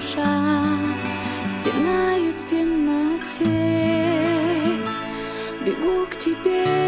душа стенает в темноте. Бегу к тебе.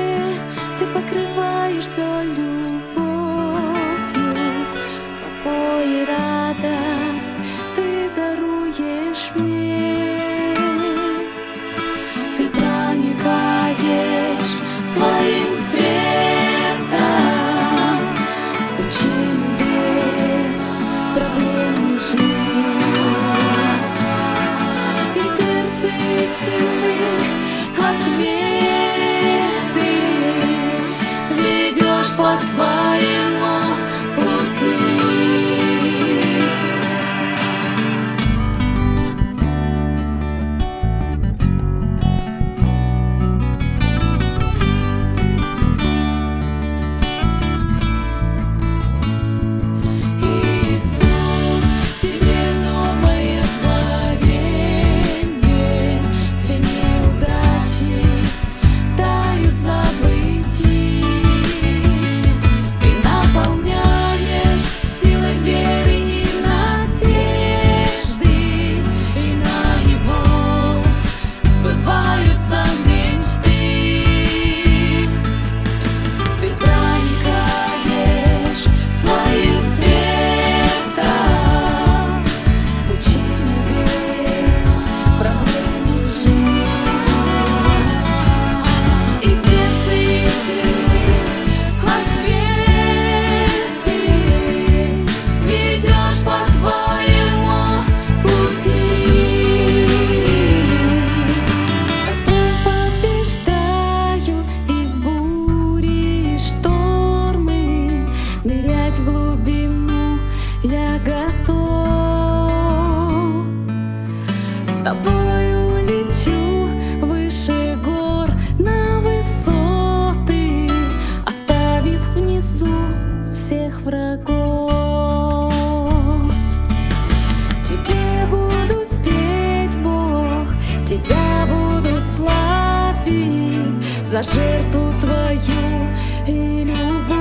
тобой улечу выше гор на высоты, оставив внизу всех врагов. Тебе буду петь, Бог, тебя буду славить за жертву твою и любовь.